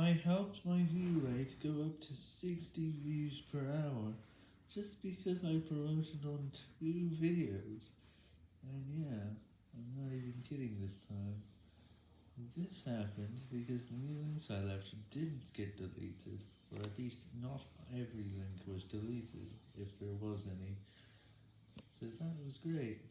I helped my view rate go up to 60 views per hour just because I promoted on two videos. And yeah, I'm not even kidding this time. This happened because the new links I left didn't get deleted, or at least not every link was deleted, if there was any. So that was great.